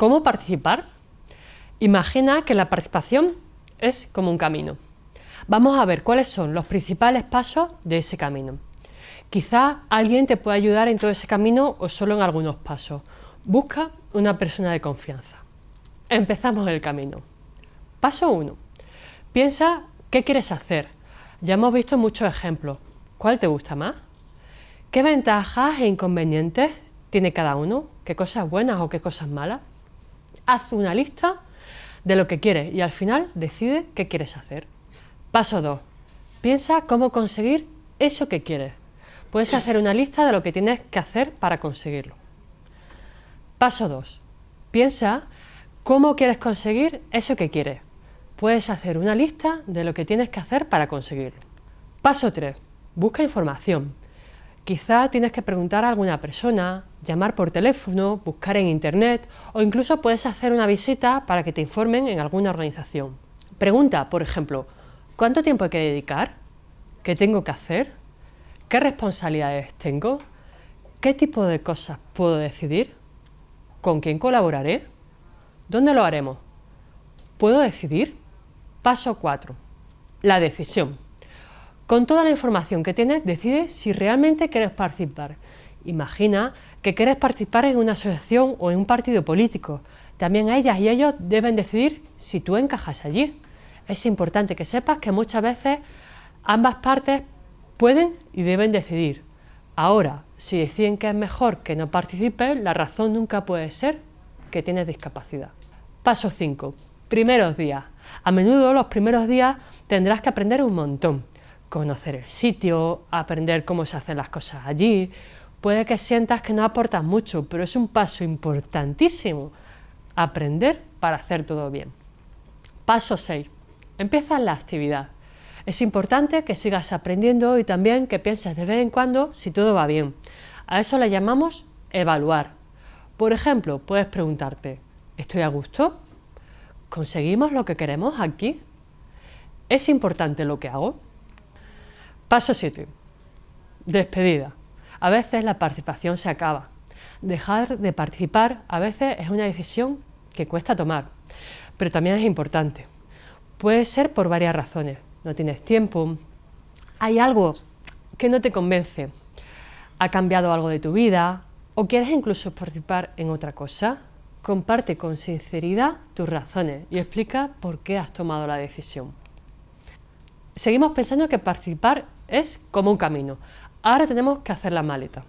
¿Cómo participar? Imagina que la participación es como un camino. Vamos a ver cuáles son los principales pasos de ese camino. Quizá alguien te pueda ayudar en todo ese camino o solo en algunos pasos. Busca una persona de confianza. Empezamos el camino. Paso 1. Piensa qué quieres hacer. Ya hemos visto muchos ejemplos. ¿Cuál te gusta más? ¿Qué ventajas e inconvenientes tiene cada uno? ¿Qué cosas buenas o qué cosas malas? Haz una lista de lo que quieres y al final decide qué quieres hacer. Paso 2. Piensa cómo conseguir eso que quieres. Puedes hacer una lista de lo que tienes que hacer para conseguirlo. Paso 2. Piensa cómo quieres conseguir eso que quieres. Puedes hacer una lista de lo que tienes que hacer para conseguirlo. Paso 3. Busca información. Quizá tienes que preguntar a alguna persona, llamar por teléfono, buscar en internet o incluso puedes hacer una visita para que te informen en alguna organización. Pregunta, por ejemplo, ¿cuánto tiempo hay que dedicar? ¿Qué tengo que hacer? ¿Qué responsabilidades tengo? ¿Qué tipo de cosas puedo decidir? ¿Con quién colaboraré? ¿Dónde lo haremos? ¿Puedo decidir? Paso 4. La decisión. Con toda la información que tienes, decide si realmente quieres participar. Imagina que quieres participar en una asociación o en un partido político. También ellas y ellos deben decidir si tú encajas allí. Es importante que sepas que muchas veces ambas partes pueden y deben decidir. Ahora, si deciden que es mejor que no participes, la razón nunca puede ser que tienes discapacidad. Paso 5. Primeros días. A menudo los primeros días tendrás que aprender un montón conocer el sitio, aprender cómo se hacen las cosas allí. Puede que sientas que no aportas mucho, pero es un paso importantísimo. Aprender para hacer todo bien. Paso 6. Empieza la actividad. Es importante que sigas aprendiendo y también que pienses de vez en cuando si todo va bien. A eso le llamamos evaluar. Por ejemplo, puedes preguntarte, ¿estoy a gusto? ¿Conseguimos lo que queremos aquí? ¿Es importante lo que hago? Paso 7. Despedida. A veces la participación se acaba. Dejar de participar a veces es una decisión que cuesta tomar, pero también es importante. Puede ser por varias razones. No tienes tiempo, hay algo que no te convence, ha cambiado algo de tu vida o quieres incluso participar en otra cosa. Comparte con sinceridad tus razones y explica por qué has tomado la decisión. Seguimos pensando que participar es como un camino. Ahora tenemos que hacer la maleta.